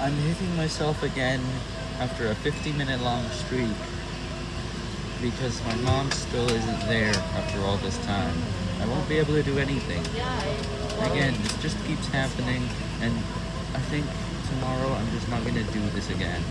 I'm hitting myself again after a 50 minute long streak because my mom still isn't there after all this time. I won't be able to do anything. Again, this just keeps happening and I think tomorrow I'm just not going to do this again.